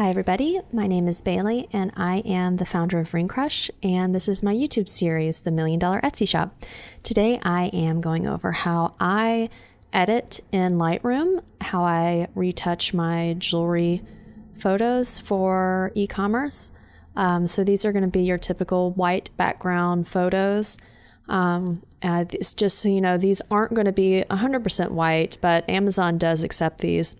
Hi, everybody. My name is Bailey, and I am the founder of Ring Crush, and this is my YouTube series, The Million Dollar Etsy Shop. Today, I am going over how I edit in Lightroom, how I retouch my jewelry photos for e commerce. Um, so, these are going to be your typical white background photos. Um, uh, it's just so you know, these aren't going to be 100% white, but Amazon does accept these.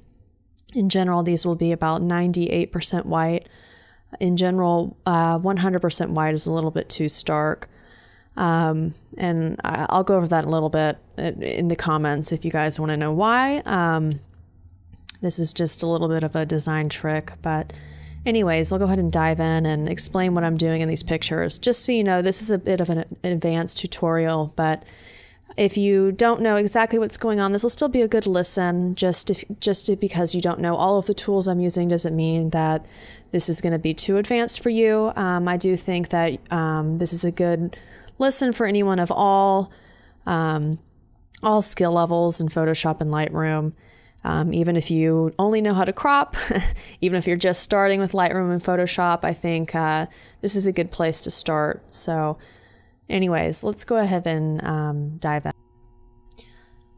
In general, these will be about 98% white. In general, uh, 100% white is a little bit too stark. Um, and I'll go over that a little bit in the comments if you guys want to know why. Um, this is just a little bit of a design trick, but anyways, I'll go ahead and dive in and explain what I'm doing in these pictures. Just so you know, this is a bit of an advanced tutorial, but if you don't know exactly what's going on, this will still be a good listen. Just if, just because you don't know all of the tools I'm using doesn't mean that this is going to be too advanced for you. Um, I do think that um, this is a good listen for anyone of all um, all skill levels in Photoshop and Lightroom. Um, even if you only know how to crop, even if you're just starting with Lightroom and Photoshop, I think uh, this is a good place to start. So Anyways, let's go ahead and um, dive in.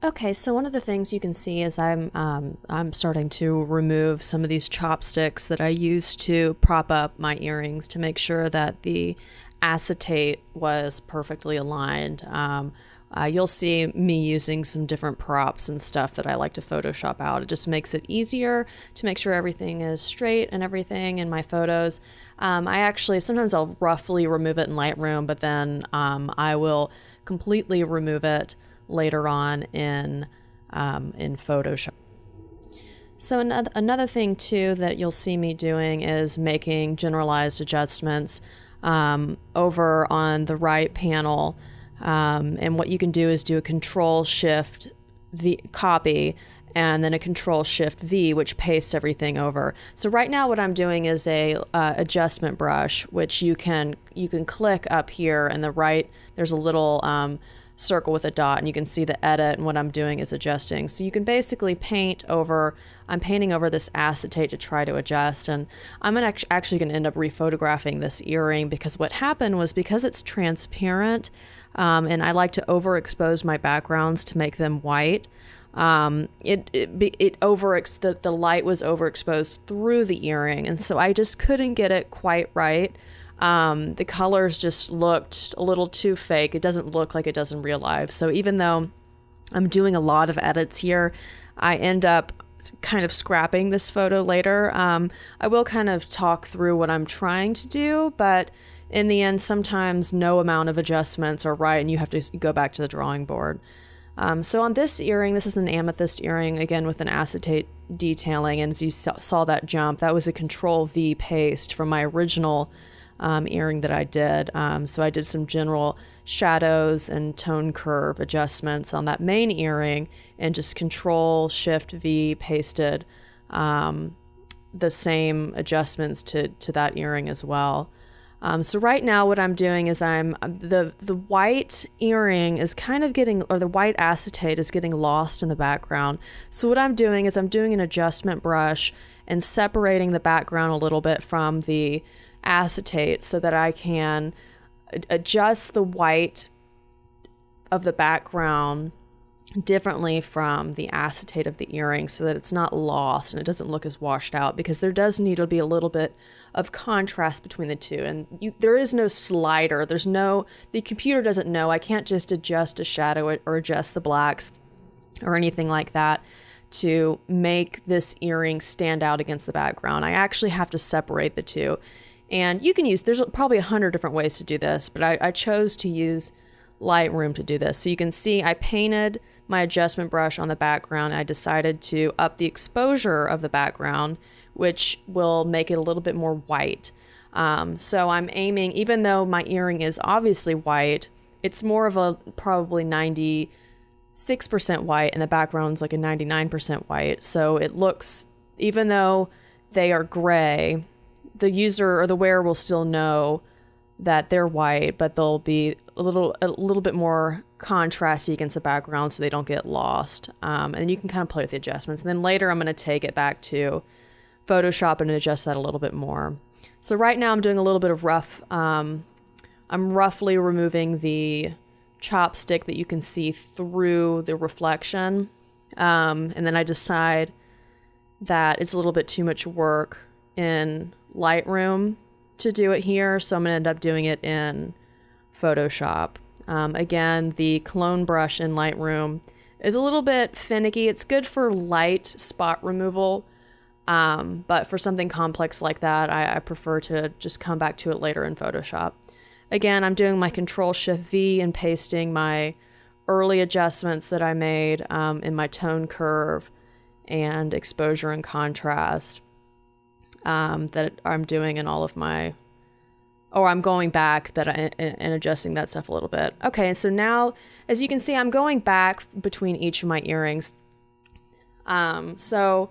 Okay, so one of the things you can see is I'm um, I'm starting to remove some of these chopsticks that I used to prop up my earrings to make sure that the acetate was perfectly aligned. Um, uh, you'll see me using some different props and stuff that I like to Photoshop out. It just makes it easier to make sure everything is straight and everything in my photos. Um, I actually, sometimes I'll roughly remove it in Lightroom, but then um, I will completely remove it later on in, um, in Photoshop. So another, another thing too that you'll see me doing is making generalized adjustments um, over on the right panel. Um, and what you can do is do a control shift the copy and then a control shift V, which pastes everything over. So right now what I'm doing is a uh, adjustment brush, which you can you can click up here and the right, there's a little um, circle with a dot and you can see the edit and what I'm doing is adjusting. So you can basically paint over, I'm painting over this acetate to try to adjust and I'm gonna actually gonna end up rephotographing this earring because what happened was because it's transparent um, and I like to overexpose my backgrounds to make them white, um, it it, it over the, the light was overexposed through the earring, and so I just couldn't get it quite right. Um, the colors just looked a little too fake. It doesn't look like it does in real life. So even though I'm doing a lot of edits here, I end up kind of scrapping this photo later. Um, I will kind of talk through what I'm trying to do, but in the end, sometimes no amount of adjustments are right, and you have to go back to the drawing board. Um, so on this earring, this is an amethyst earring, again with an acetate detailing, and as you saw that jump, that was a Control V paste from my original um, earring that I did. Um, so I did some general shadows and tone curve adjustments on that main earring, and just Control Shift V pasted um, the same adjustments to to that earring as well. Um, so right now what I'm doing is I'm the the white earring is kind of getting or the white acetate is getting lost in the background. So what I'm doing is I'm doing an adjustment brush and separating the background a little bit from the acetate so that I can adjust the white of the background differently from the acetate of the earring so that it's not lost and it doesn't look as washed out because there does need to be a little bit of contrast between the two. And you, there is no slider. There's no the computer doesn't know. I can't just adjust a shadow or adjust the blacks or anything like that to make this earring stand out against the background. I actually have to separate the two. And you can use there's probably a hundred different ways to do this but I, I chose to use lightroom to do this. So you can see i painted my adjustment brush on the background, I decided to up the exposure of the background, which will make it a little bit more white. Um, so I'm aiming, even though my earring is obviously white, it's more of a probably 96% white and the background's like a 99% white. So it looks, even though they are gray, the user or the wearer will still know that they're white, but they'll be a little a little bit more contrasty against the background so they don't get lost. Um, and you can kind of play with the adjustments. And then later I'm going to take it back to Photoshop and adjust that a little bit more. So right now I'm doing a little bit of rough, um, I'm roughly removing the chopstick that you can see through the reflection. Um, and then I decide that it's a little bit too much work in Lightroom to do it here. So I'm to end up doing it in Photoshop. Um, again, the clone brush in Lightroom is a little bit finicky. It's good for light spot removal, um, but for something complex like that, I, I, prefer to just come back to it later in Photoshop. Again, I'm doing my Control Shift V and pasting my early adjustments that I made um, in my tone curve and exposure and contrast um, that I'm doing in all of my or I'm going back that I, and adjusting that stuff a little bit. Okay, so now as you can see, I'm going back between each of my earrings. Um, so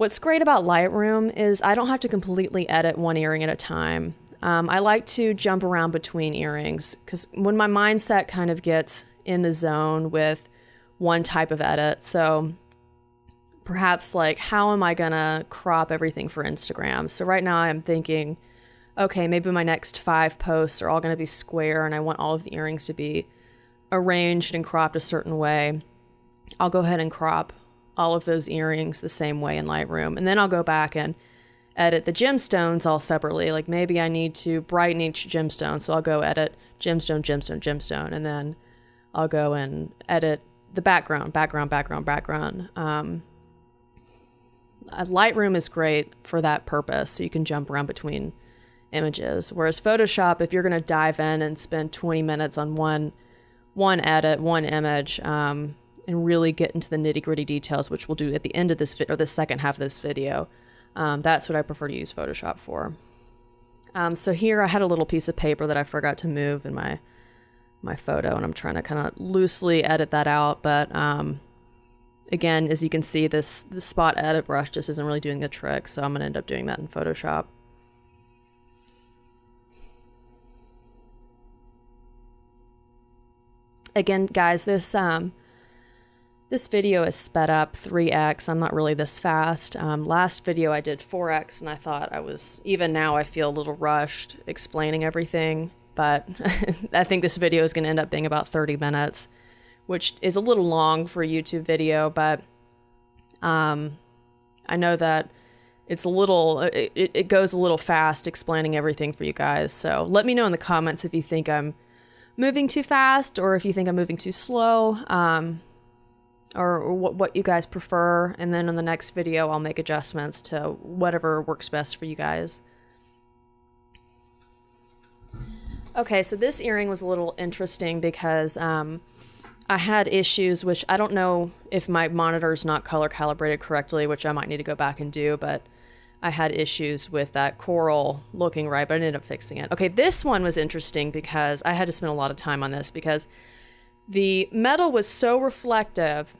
what's great about Lightroom is I don't have to completely edit one earring at a time. Um, I like to jump around between earrings because when my mindset kind of gets in the zone with one type of edit, so perhaps like how am I gonna crop everything for Instagram? So right now I'm thinking okay, maybe my next five posts are all to be square and I want all of the earrings to be arranged and cropped a certain way, I'll go ahead and crop all of those earrings the same way in Lightroom. And then I'll go back and edit the gemstones all separately. Like maybe I need to brighten each gemstone. So I'll go edit gemstone, gemstone, gemstone. And then I'll go and edit the background, background, background, background. Um, Lightroom is great for that purpose. So you can jump around between images. Whereas Photoshop, if you're going to dive in and spend 20 minutes on one one edit, one image, um, and really get into the nitty gritty details, which we'll do at the end of this vi- or the second half of this video, um, that's what I prefer to use Photoshop for. Um, so here I had a little piece of paper that I forgot to move in my my photo, and I'm trying to kind of loosely edit that out, but um, again, as you can see, this the spot edit brush just isn't really doing the trick, so I'm going to end up doing that in Photoshop. again, guys, this um, this video is sped up 3x. I'm not really this fast. Um, last video I did 4x, and I thought I was, even now I feel a little rushed explaining everything, but I think this video is going to end up being about 30 minutes, which is a little long for a YouTube video, but um, I know that it's a little, it, it goes a little fast explaining everything for you guys. So let me know in the comments if you think I'm moving too fast or if you think I'm moving too slow um, or, or what, what you guys prefer. And then in the next video, I'll make adjustments to whatever works best for you guys. Okay, so this earring was a little interesting because um, I had issues, which I don't know if my monitor is not color calibrated correctly, which I might need to go back and do, but I had issues with that coral looking right, but I ended up fixing it. Okay, this one was interesting because I had to spend a lot of time on this because the metal was so reflective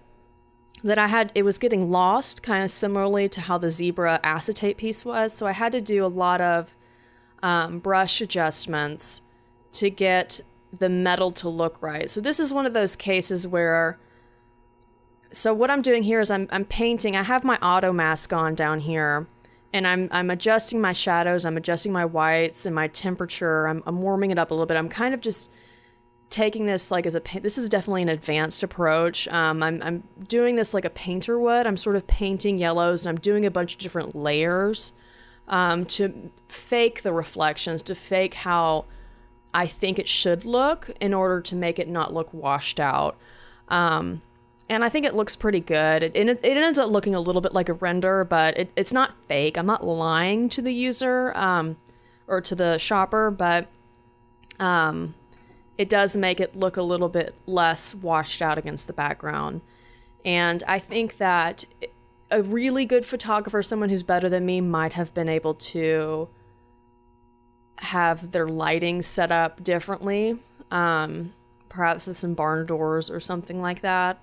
that I had it was getting lost, kind of similarly to how the zebra acetate piece was. So I had to do a lot of um, brush adjustments to get the metal to look right. So this is one of those cases where so what I'm doing here is I'm I'm painting. I have my auto mask on down here and I'm I'm adjusting my shadows, I'm adjusting my whites and my temperature. I'm, I'm warming it up a little bit. I'm kind of just taking this like as a this is definitely an advanced approach. Um, I'm I'm doing this like a painter would. I'm sort of painting yellows and I'm doing a bunch of different layers um, to fake the reflections, to fake how I think it should look in order to make it not look washed out. Um, and I think it looks pretty good. It, it, it, ends up looking a little bit like a render, but it, it's not fake. I'm not lying to the user um, or to the shopper, but um, it does make it look a little bit less washed out against the background. And I think that a really good photographer, someone who's better than me, might have been able to have their lighting set up differently, um, perhaps with some barn doors or something like that.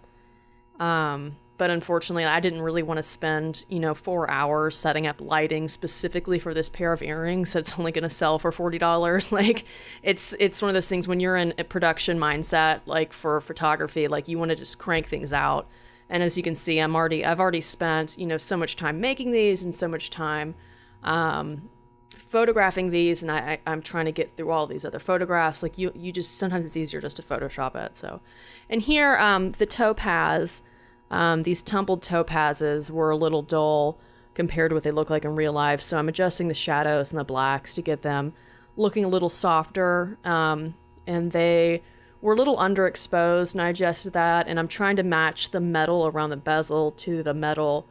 Um, but unfortunately, I didn't really want to spend, you know, four hours setting up lighting specifically for this pair of earrings that's only going to sell for forty dollars. Like, it's it's one of those things when you're in a production mindset, like for photography, like you want to just crank things out And as you can see, I'm already I've already spent you know so much time making these and so much time um, photographing these, and I, I am trying to get through all these other photographs. Like you you just sometimes it's easier just to Photoshop it. So, and here um, the topaz, um, these tumbled topazes were a little dull compared to what they look like in real life. So I'm adjusting the shadows and the blacks to get them looking a little softer. Um, and they were a little underexposed, and I adjusted that. And I'm trying to match the metal around the bezel to the metal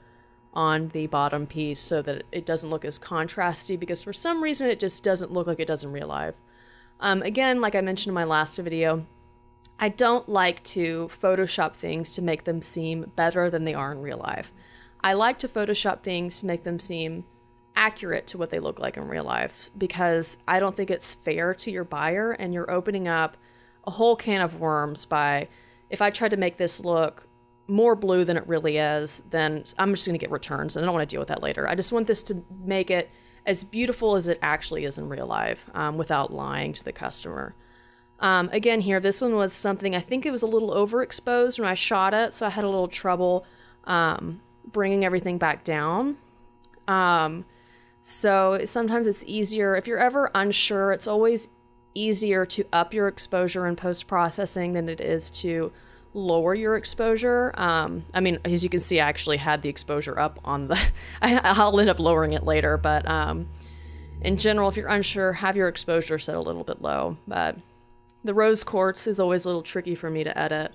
on the bottom piece so that it doesn't look as contrasty because for some reason it just doesn't look like it does in real life. Um, again, like I mentioned in my last video, I don't like to Photoshop things to make them seem better than they are in real life. I like to Photoshop things to make them seem accurate to what they look like in real life because I don't think it's fair to your buyer and you're opening up a whole can of worms by if I tried to make this look more blue than it really is, then I'm just going to get returns and I don't want to deal with that later. I just want this to make it as beautiful as it actually is in real life um, without lying to the customer. Um, again, here, this one was something I think it was a little overexposed when I shot it, so I had a little trouble um, bringing everything back down. Um, so sometimes it's easier, if you're ever unsure, it's always easier to up your exposure in post processing than it is to lower your exposure. Um, I mean, as you can see, I actually had the exposure up on the, I, will end up lowering it later, but um, in general, if you're unsure, have your exposure set a little bit low. But the rose quartz is always a little tricky for me to edit.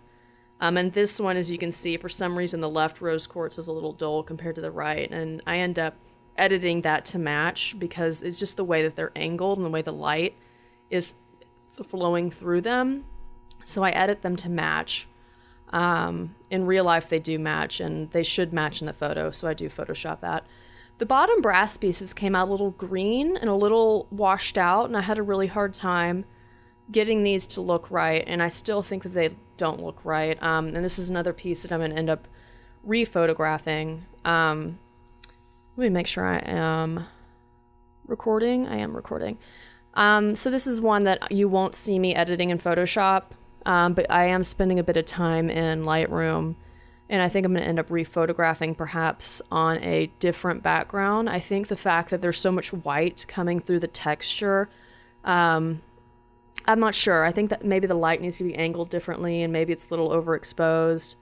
Um, and this one, as you can see, for some reason, the left rose quartz is a little dull compared to the right. And I end up editing that to match because it's just the way that they're angled and the way the light is flowing through them. So I edit them to match. Um, in real life, they do match, and they should match in the photo, so I do Photoshop that. The bottom brass pieces came out a little green and a little washed out, and I had a really hard time getting these to look right, and I still think that they don't look right. Um, and this is another piece that I'm going to end up rephotographing. Um, let me make sure I am recording. I am recording. Um, so this is one that you won't see me editing in Photoshop. Um, but I am spending a bit of time in Lightroom, and I think I'm going to end up rephotographing perhaps on a different background. I think the fact that there's so much white coming through the texture, um, I'm not sure. I think that maybe the light needs to be angled differently, and maybe it's a little overexposed.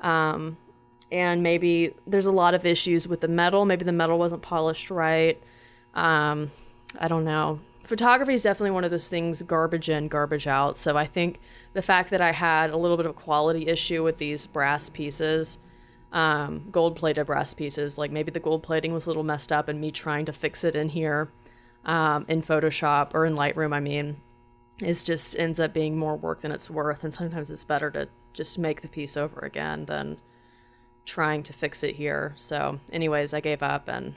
Um, and maybe there's a lot of issues with the metal. Maybe the metal wasn't polished right. Um, I don't know. Photography is definitely one of those things garbage in, garbage out. So I think the fact that I had a little bit of a quality issue with these brass pieces, um, gold plated brass pieces, like maybe the gold plating was a little messed up and me trying to fix it in here um, in Photoshop or in Lightroom, I mean, is just ends up being more work than it's worth. And sometimes it's better to just make the piece over again than trying to fix it here. So, anyways, I gave up and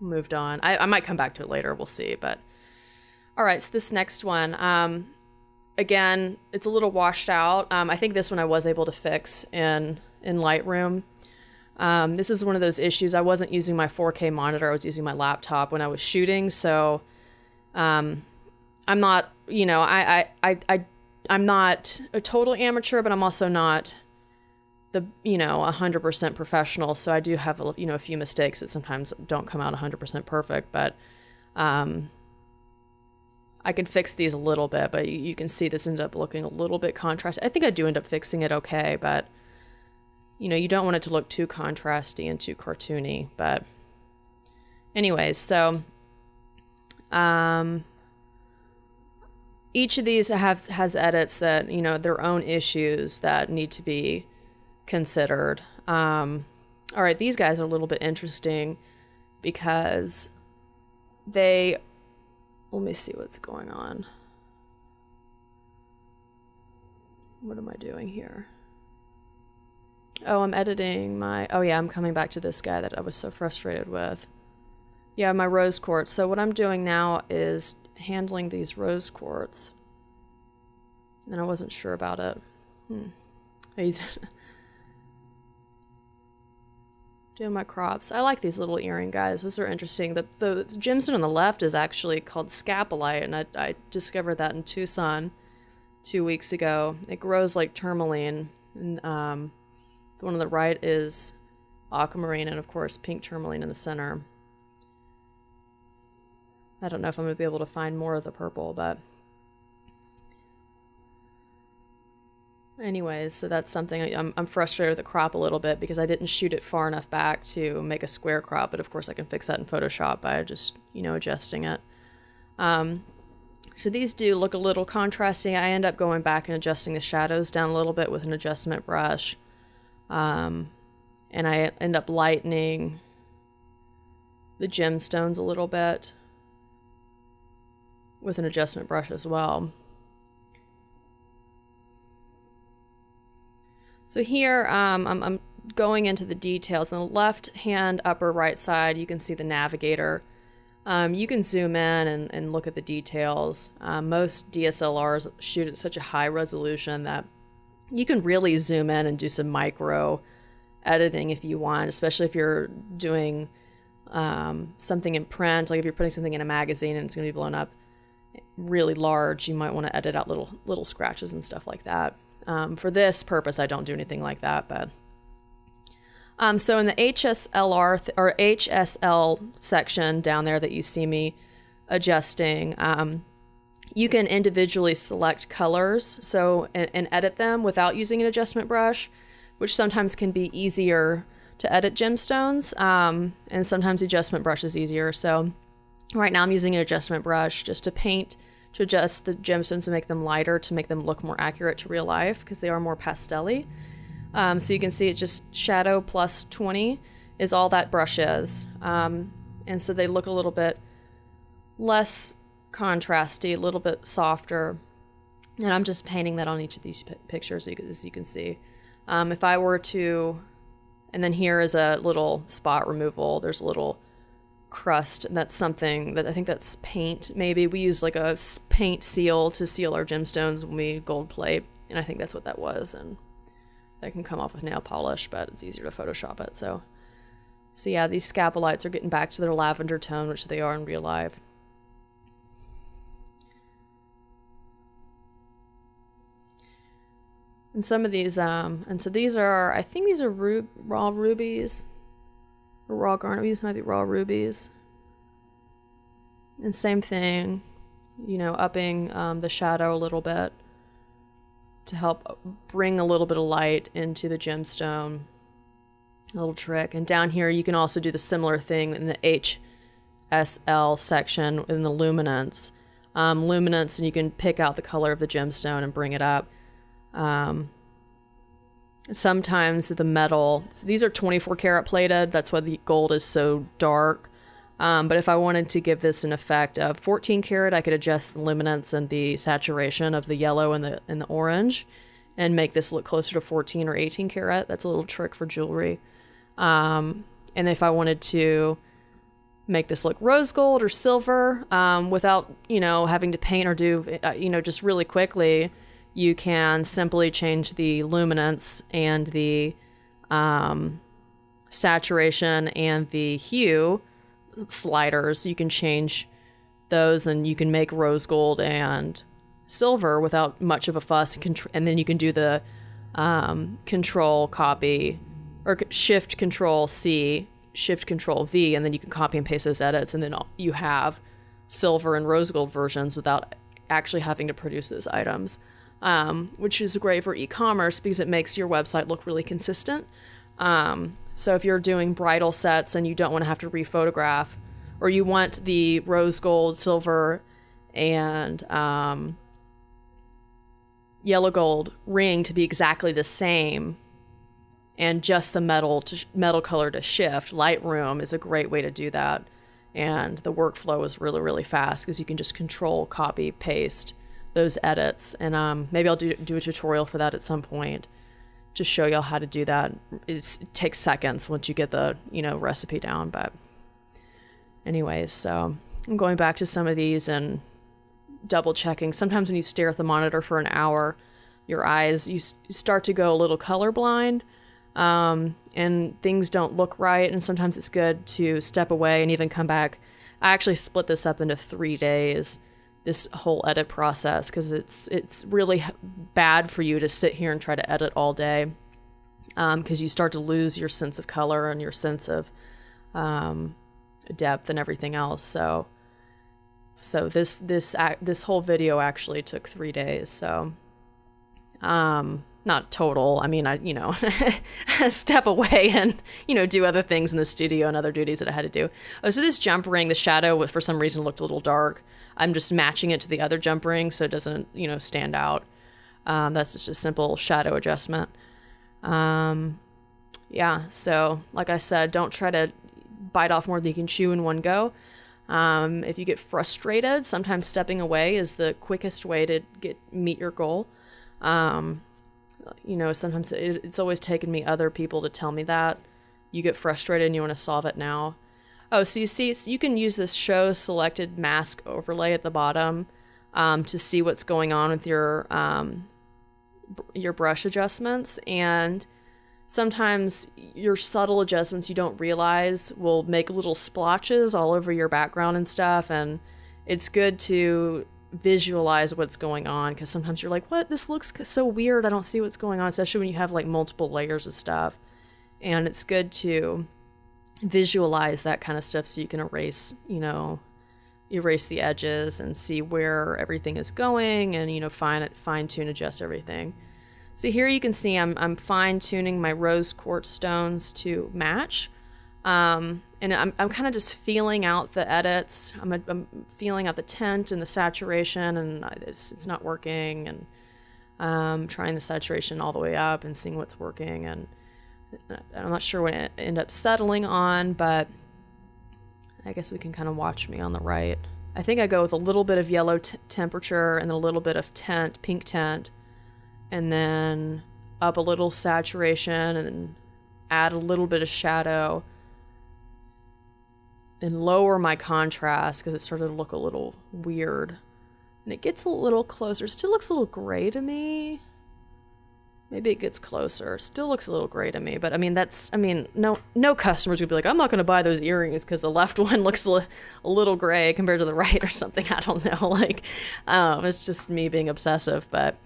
moved on. I, I might come back to it later, we'll see. But all right, so this next one. Um, again, it's a little washed out. Um, I think this one I was able to fix in in Lightroom. Um, this is one of those issues. I wasn't using my 4K monitor. I was using my laptop when I was shooting. So um, I'm not, you know, I, I, I, I, I'm not a total amateur, but I'm also not the, you know, 100% professional. So I do have, a, you know, a few mistakes that sometimes don't come out 100% perfect. But um, I can fix these a little bit, but you, you can see this ended up looking a little bit contrasty. I think I do end up fixing it okay, but you know, you don't want it to look too contrasty and too cartoony. But anyways, so um, each of these have has edits that you know their own issues that need to be considered. Um, all right, these guys are a little bit interesting because they let me see what's going on. What am I doing here? Oh, I'm editing my. Oh, yeah, I'm coming back to this guy that I was so frustrated with. Yeah, my rose quartz. So, what I'm doing now is handling these rose quartz. And I wasn't sure about it. Hmm. He's doing my crops. I like these little earring guys. Those are interesting. The, the gemstone on the left is actually called scapolite, and I, I discovered that in Tucson two weeks ago. It grows like tourmaline. And, um, The one on the right is aquamarine and of course pink tourmaline in the center. I don't know if I'm going to be able to find more of the purple, but anyways, so that's something I'm, I'm frustrated with the crop a little bit because I didn't shoot it far enough back to make a square crop, but of course I can fix that in Photoshop by just, you know, adjusting it. Um, so these do look a little contrasting. I end up going back and adjusting the shadows down a little bit with an adjustment brush. Um, and I end up lightening the gemstones a little bit with an adjustment brush as well. So here um, I'm, I'm, going into the details. On the left hand upper right side, you can see the navigator. Um, you can zoom in and, and look at the details. Um, most DSLRs shoot at such a high resolution that you can really zoom in and do some micro editing if you want, especially if you're doing um, something in print, like if you're putting something in a magazine and it's going to be blown up really large, you might want to edit out little little scratches and stuff like that. Um, for this purpose, I don't do anything like that, but. Um, so in the HSLR th- or HSL section down there that you see me adjusting, um, you can individually select colors so and, and, edit them without using an adjustment brush, which sometimes can be easier to edit gemstones, um, and sometimes adjustment brush is easier. So right now I'm using an adjustment brush just to paint to adjust the gemstones to make them lighter to make them look more accurate to real life because they are more pastelly. Um, so you can see it's just shadow plus 20 is all that brush is. Um, and so they look a little bit less contrasty, a little bit softer. And I'm just painting that on each of these pictures as you can see. Um, if I were to, and then here is a little spot removal. There's a little crust. And that's something that I think that's paint. Maybe we use like a paint seal to seal our gemstones when we gold plate. And I think that's what that was. And that can come off with nail polish, but it's easier to Photoshop it. So, so yeah, these scapolites are getting back to their lavender tone, which they are in real life. And some of these, um, and so these are, I think these are ru raw rubies raw garnet. These might be raw rubies. And same thing, you know, upping um, the shadow a little bit to help bring a little bit of light into the gemstone. A little trick. And down here, you can also do the similar thing in the HSL section in the luminance. Um, luminance, and you can pick out the color of the gemstone and bring it up. Um, sometimes the metal these are 24 karat plated. That's why the gold is so dark. Um, but if i wanted to give this an effect of 14 karat i could adjust the luminance and the saturation of the yellow and the and the orange and make this look closer to 14 or 18 karat. That's a little trick for jewelry. Um, and if i wanted to make this look rose gold or silver um, without you know having to paint or do uh, you know just really quickly you can simply change the luminance and the um, saturation and the hue sliders. You can change those and you can make rose gold and silver without much of a fuss. And then you can do the um, control copy or shift control C, shift control V, and then you can copy and paste those edits. And then you have silver and rose gold versions without actually having to produce those items um, which is great for e-commerce because it makes your website look really consistent. Um, so if you're doing bridal sets and you don't want to have to rephotograph, or you want the rose gold, silver, and um, yellow gold ring to be exactly the same, and just the metal to metal color to shift, Lightroom is a great way to do that. And the workflow is really really fast because you can just control, copy, paste those edits. And um, maybe I'll do, do a tutorial for that at some point to show y'all how to do that. It's, it takes seconds once you get the, you know, recipe down. But anyways, so I'm going back to some of these and double checking. Sometimes when you stare at the monitor for an hour, your eyes, you, start to go a little colorblind. Um, and things don't look right. And sometimes it's good to step away and even come back. I actually split this up into three days this whole edit process because it's it's really bad for you to sit here and try to edit all day. because um, you start to lose your sense of color and your sense of um, depth and everything else. So, so this this this whole video actually took three days. So, um, not total. I mean, I you know step away and you know do other things in the studio and other duties that I had to do. Oh, so this jump ring, the shadow for some reason looked a little dark. I'm just matching it to the other jump ring so it doesn't you know stand out. Um, that's just a simple shadow adjustment. Um, yeah, so like I said, don't try to bite off more than you can chew in one go. Um, if you get frustrated, sometimes stepping away is the quickest way to get meet your goal. Um, you know, sometimes it, it's always taken me other people to tell me that. You get frustrated and you want to solve it now. Oh, so you see, so you can use this show selected mask overlay at the bottom um, to see what's going on with your um, your brush adjustments and sometimes your subtle adjustments you don't realize will make little splotches all over your background and stuff and it's good to visualize what's going on because sometimes you're like what? This looks so weird. I don't see what's going on especially when you have like multiple layers of stuff. And it's good to visualize that kind of stuff so you can erase you know erase the edges and see where everything is going and you know fine fine tune adjust everything so here you can see I'm, I'm fine tuning my rose quartz stones to match um, and I'm, I'm kind of just feeling out the edits. I'm, I'm feeling out the tint and the saturation, and it's, it's not working. And um, trying the saturation all the way up and seeing what's working. And I'm not sure what it end up settling on, but I guess we can kind of watch me on the right. I think I go with a little bit of yellow temperature and a little bit of tint, pink tint, and then up a little saturation and add a little bit of shadow and lower my contrast because it started to look a little weird. And it gets a little closer. Still looks a little gray to me. Maybe it gets closer. Still looks a little gray to me, but I mean that's I mean no no customers would be like I'm not going to buy those earrings because the left one looks a, a, little gray compared to the right or something. I don't know. Like um, it's just me being obsessive, but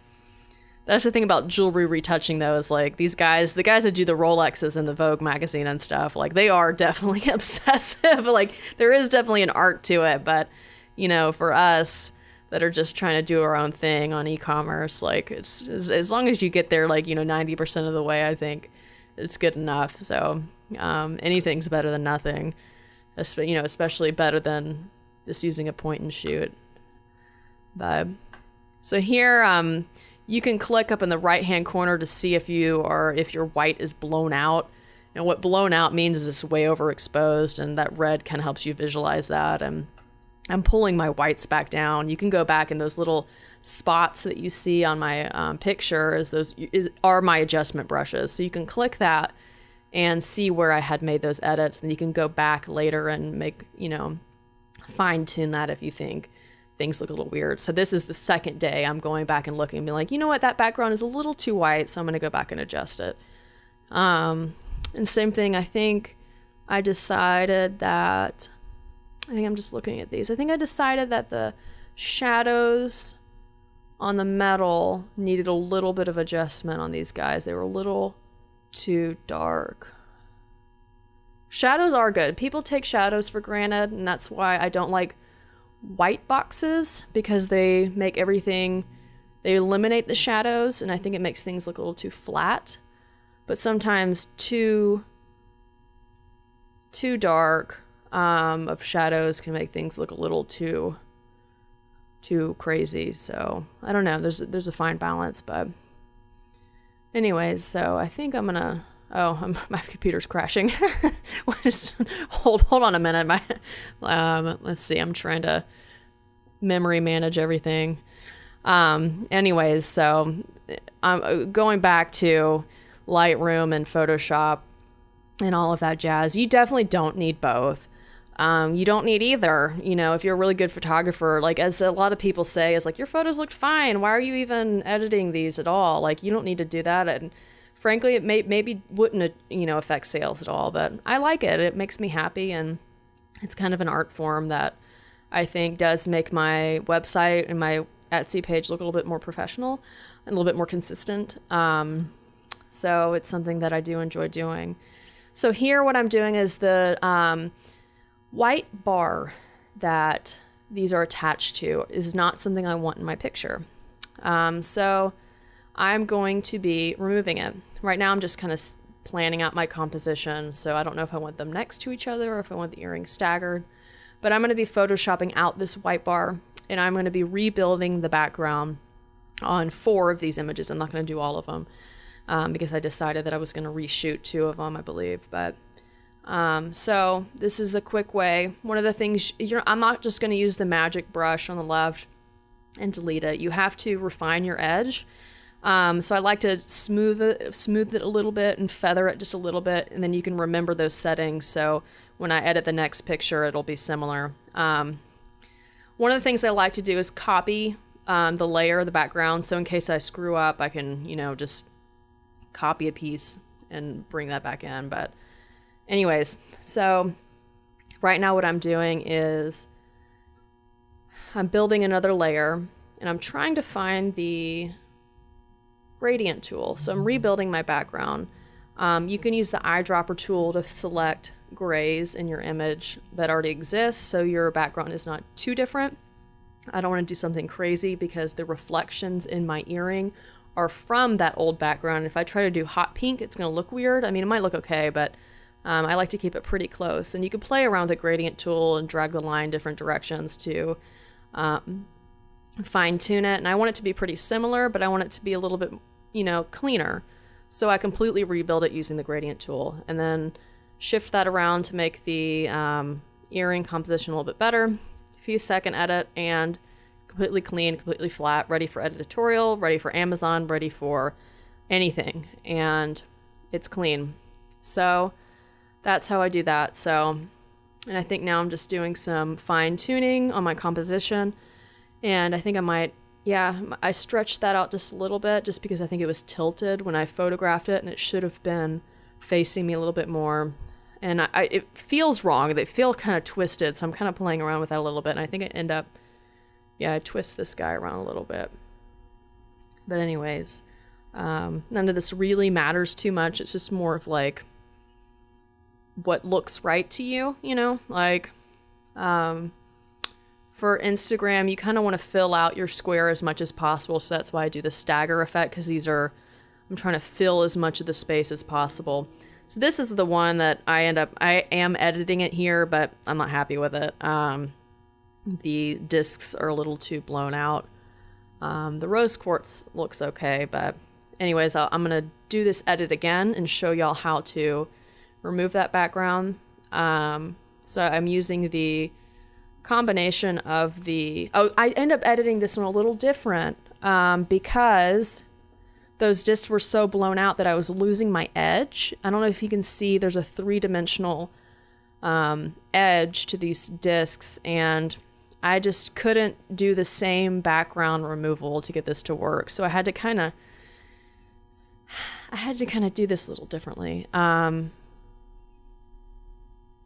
that's the thing about jewelry retouching though is like these guys the guys that do the rolexes in the vogue magazine and stuff like they are definitely obsessive like there is definitely an art to it but you know for us that are just trying to do our own thing on e-commerce like it's as, as long as you get there like you know 90% of the way i think it's good enough so um, anything's better than nothing you know especially better than just using a point and shoot but so here um you can click up in the right hand corner to see if you are if your white is blown out. And what blown out means is it's way overexposed, and that red kind of helps you visualize that. And I'm pulling my whites back down. You can go back in those little spots that you see on my um, picture as those is, are my adjustment brushes. So you can click that and see where I had made those edits, and you can go back later and make you know fine tune that if you think things look a little weird. So this is the second day I'm going back and looking and being like, you know what, that background is a little too white, so I'm gonna go back and adjust it. Um, and same thing, I think I decided that I think I'm just looking at these. I think I decided that the shadows on the metal needed a little bit of adjustment on these guys. They were a little too dark. Shadows are good. People take shadows for granted, and that's why I don't like white boxes because they make everything they eliminate the shadows and I think it makes things look a little too flat. But sometimes too too dark um, of shadows can make things look a little too too crazy. So I don't know. There's there's a fine balance, but anyways. So I think I'm gonna. Oh, I'm, my computer's crashing. Just hold hold on a minute. My um, let's see. I'm trying to memory manage everything. Um, anyways, so I'm um, going back to Lightroom and Photoshop and all of that jazz. You definitely don't need both. Um, you don't need either. You know, if you're a really good photographer, like as a lot of people say, is like your photos looked fine. Why are you even editing these at all? Like you don't need to do that. And frankly, it may maybe wouldn't you know affect sales at all. But I like it. It makes me happy, and it's kind of an art form that I think does make my website and my Etsy page look a little bit more professional and a little bit more consistent. Um, So it's something that I do enjoy doing. So here, what I'm doing is the um, white bar that these are attached to is not something I want in my picture. Um, so I'm going to be removing it. Right now, I'm just kind of planning out my composition. So I don't know if I want them next to each other or if I want the earrings staggered. But I'm going to be photoshopping out this white bar and I'm going to be rebuilding the background on four of these images. I'm not going to do all of them um, because I decided that I was going to reshoot two of them, I believe. But um, so this is a quick way. One of the things I'm not just going to use the magic brush on the left and delete it. You have to refine your edge. Um, so I like to smooth it, smooth it a little bit and feather it just a little bit, and then you can remember those settings. So when I edit the next picture, it'll be similar. Um, one of the things I like to do is copy um, the layer, of the background. So in case I screw up, I can, you know, just copy a piece and bring that back in. But anyways, so right now what I'm doing is I'm building another layer and I'm trying to find the gradient tool. So I'm rebuilding my background. Um, you can use the eyedropper tool to select grays in your image that already exists so your background is not too different. I don't want to do something crazy because the reflections in my earring are from that old background. If I try to do hot pink, it's going to look weird. I mean, it might look okay, but um, I like to keep it pretty close. And you can play around with the gradient tool and drag the line different directions to um, fine tune it. And I want it to be pretty similar, but I want it to be a little bit, you know, cleaner. So I completely rebuild it using the gradient tool and then shift that around to make the um, earring composition a little bit better. A few second edit and completely clean, completely flat, ready for editorial, ready for Amazon, ready for anything. And it's clean. So that's how I do that. So, and I think now I'm just doing some fine tuning on my composition. And I think I might yeah, I stretched that out just a little bit just because I think it was tilted when I photographed it and it should have been facing me a little bit more. And I, I it feels wrong. They feel kind of twisted, so I'm kind of playing around with that a little bit. And I think I end up, yeah, I twist this guy around a little bit. But anyways, um, none of this really matters too much. It's just more of like what looks right to you, you know, like, um, for Instagram, you kind of want to fill out your square as much as possible. So that's why I do the stagger effect because these are, I'm trying to fill as much of the space as possible. So this is the one that I end up, I am editing it here, but I'm not happy with it. Um, the discs are a little too blown out. Um, the rose quartz looks okay, but anyways, i am going to do this edit again and show y'all how to remove that background. Um, so I'm using the combination of the oh i end up editing this one a little different um, because those discs were so blown out that i was losing my edge. I don't know if you can see there's a three-dimensional um, edge to these discs and i just couldn't do the same background removal to get this to work. So i had to kind of i had to kind of do this a little differently. Um,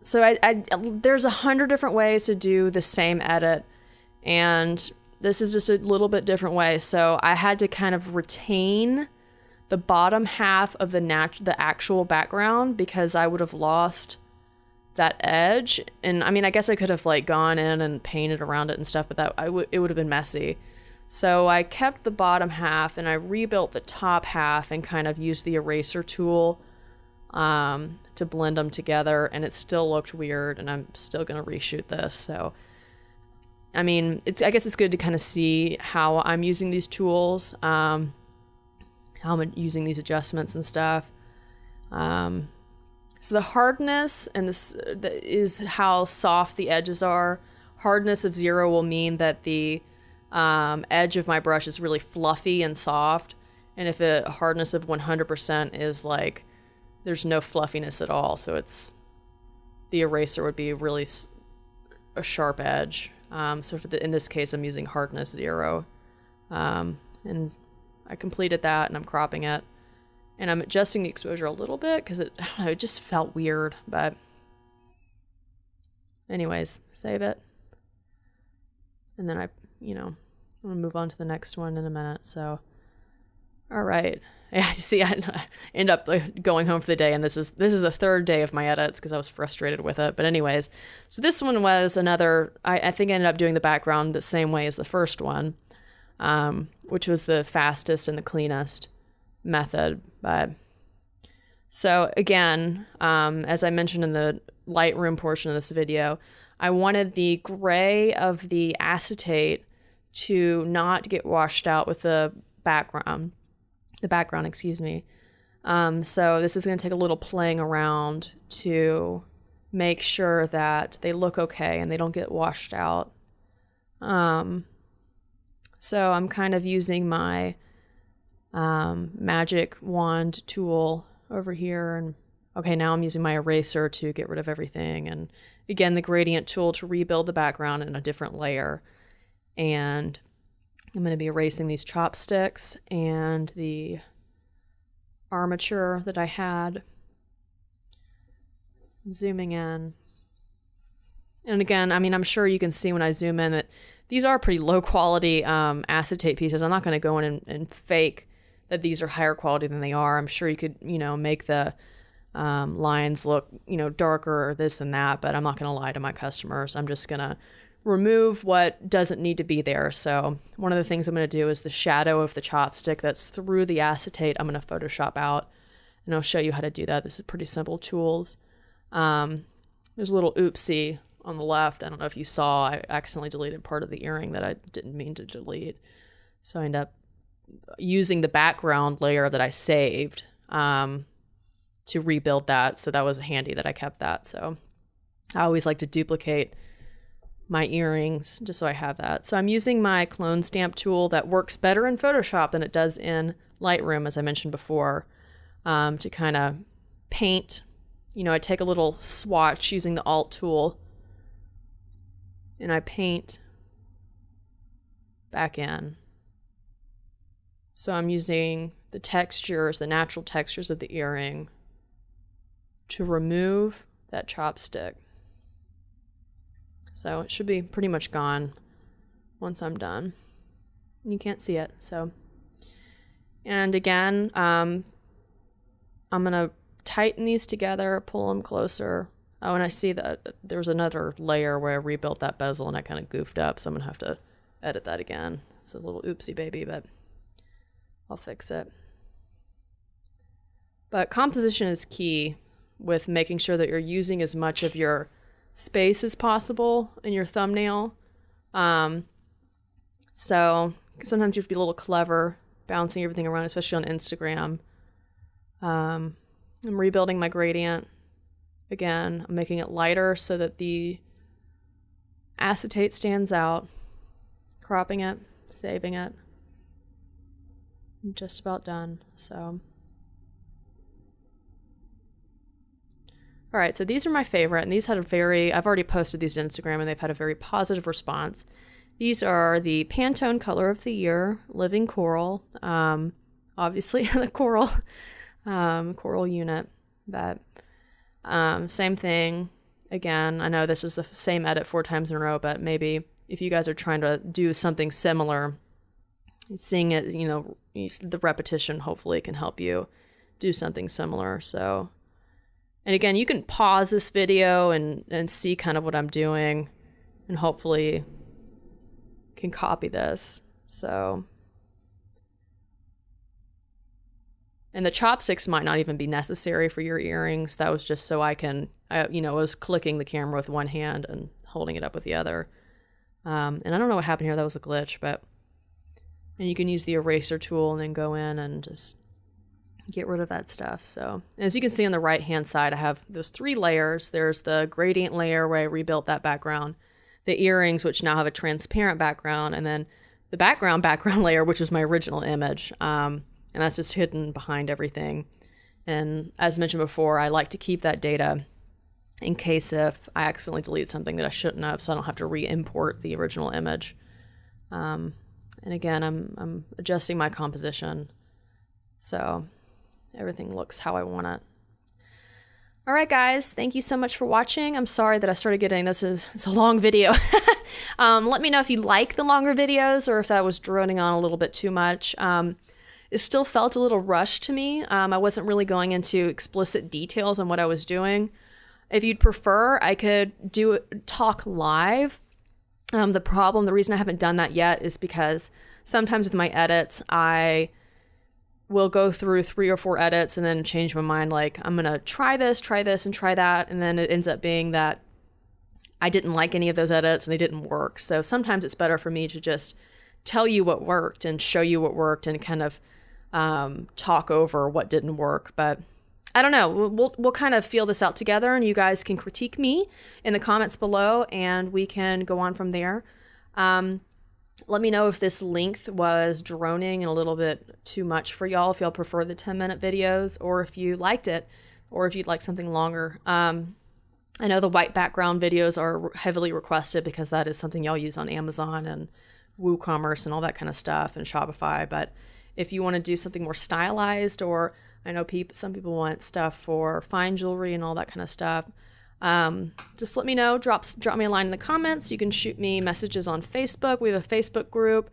so I, I there's a hundred different ways to do the same edit, and this is just a little bit different way. So I had to kind of retain the bottom half of the nat- the actual background because I would have lost that edge. And I mean, I guess I could have like gone in and painted around it and stuff, but that I would it would have been messy. So I kept the bottom half and I rebuilt the top half and kind of used the eraser tool um, to blend them together, and it still looked weird. And I'm still gonna reshoot this. So, I mean, it's I guess it's good to kind of see how I'm using these tools, um, how I'm using these adjustments and stuff. Um, so the hardness and this the, is how soft the edges are. Hardness of zero will mean that the um, edge of my brush is really fluffy and soft. And if a hardness of 100% is like there's no fluffiness at all. So it's the eraser would be really a sharp edge. Um, so for the, in this case, I'm using hardness zero. Um, and I completed that and I'm cropping it. And I'm adjusting the exposure a little bit because it, I don't know, it just felt weird. But anyways, save it. And then I, you know, I'm going to move on to the next one in a minute. So All right. Yeah, see, I end up going home for the day, and this is this is the third day of my edits because I was frustrated with it. But anyways, so this one was another. I, I think I ended up doing the background the same way as the first one, um, which was the fastest and the cleanest method. But so again, um, as I mentioned in the Lightroom portion of this video, I wanted the gray of the acetate to not get washed out with the background the background, excuse me. Um, so this is going to take a little playing around to make sure that they look okay and they don't get washed out. Um, so I'm kind of using my um, magic wand tool over here and okay now I'm using my eraser to get rid of everything and again the gradient tool to rebuild the background in a different layer and I'm going to be erasing these chopsticks and the armature that I had. Zooming in. And again, I mean, I'm sure you can see when I zoom in that these are pretty low quality um, acetate pieces. I'm not going to go in and, and, fake that these are higher quality than they are. I'm sure you could, you know, make the um, lines look, you know, darker or this and that, but I'm not going to lie to my customers. I'm just going to remove what doesn't need to be there. So one of the things I'm going to do is the shadow of the chopstick that's through the acetate. I'm going to Photoshop out and I'll show you how to do that. This is pretty simple tools. Um, there's a little oopsie on the left. I don't know if you saw, I accidentally deleted part of the earring that I didn't mean to delete. So I end up using the background layer that I saved um, to rebuild that. So that was handy that I kept that. So I always like to duplicate my earrings just so I have that. So I'm using my clone stamp tool that works better in Photoshop than it does in Lightroom, as I mentioned before, um, to kind of paint. You know, I take a little swatch using the Alt tool and I paint back in. So I'm using the textures, the natural textures of the earring to remove that chopstick. So it should be pretty much gone once I'm done. You can't see it, so. And again, um, I'm gonna tighten these together, pull them closer. Oh, and I see that there's another layer where I rebuilt that bezel and I kind of goofed up, so I'm gonna have to edit that again. It's a little oopsie baby, but I'll fix it. But composition is key with making sure that you're using as much of your space as possible in your thumbnail. Um, so sometimes you have to be a little clever bouncing everything around, especially on Instagram. Um, I'm rebuilding my gradient again. I'm making it lighter so that the acetate stands out. Cropping it, saving it. I'm just about done. So. All right, so these are my favorite, and these had a very, I've already posted these to Instagram, and they've had a very positive response. These are the Pantone Color of the Year Living Coral. Um, obviously, the coral, um, coral unit. But um, same thing. Again, I know this is the same edit four times in a row, but maybe if you guys are trying to do something similar, seeing it, you know, the repetition hopefully can help you do something similar. So and again, you can pause this video and, and see kind of what I'm doing and hopefully can copy this. So, and the chopsticks might not even be necessary for your earrings. That was just so I can, I, you know, I was clicking the camera with one hand and holding it up with the other. Um, and I don't know what happened here. That was a glitch, but and you can use the eraser tool and then go in and just get rid of that stuff. So as you can see on the right hand side, I have those three layers. There's the gradient layer where I rebuilt that background, the earrings, which now have a transparent background, and then the background background layer, which is my original image. Um, and that's just hidden behind everything. And as mentioned before, I like to keep that data in case if I accidentally delete something that I shouldn't have, so I don't have to re-import the original image. Um, and again, I'm, I'm adjusting my composition. So everything looks how I want it. All right, guys, thank you so much for watching. I'm sorry that I started getting this. Is, it's a long video. um, let me know if you like the longer videos or if that was droning on a little bit too much. Um, it still felt a little rushed to me. Um, I wasn't really going into explicit details on what I was doing. If you'd prefer, I could do talk live. Um, the problem, the reason I haven't done that yet is because sometimes with my edits, I will go through three or four edits and then change my mind. Like, I'm going to try this, try this, and try that. And then it ends up being that I didn't like any of those edits and they didn't work. So sometimes it's better for me to just tell you what worked and show you what worked and kind of um, talk over what didn't work. But I don't know. We'll, we'll, we'll kind of feel this out together and you guys can critique me in the comments below and we can go on from there. Um, let me know if this length was droning and a little bit too much for y'all, if y'all prefer the 10 minute videos, or if you liked it, or if you'd like something longer. Um, I know the white background videos are heavily requested because that is something y'all use on Amazon and WooCommerce and all that kind of stuff and Shopify. But if you want to do something more stylized, or I know some people want stuff for fine jewelry and all that kind of stuff, um, just let me know. Drop drop me a line in the comments. You can shoot me messages on Facebook. We have a Facebook group.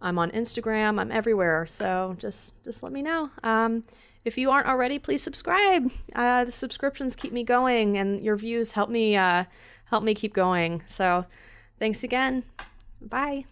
I'm on Instagram. I'm everywhere. So just just let me know. Um, if you aren't already, please subscribe. Uh, the subscriptions keep me going, and your views help me uh, help me keep going. So thanks again. Bye.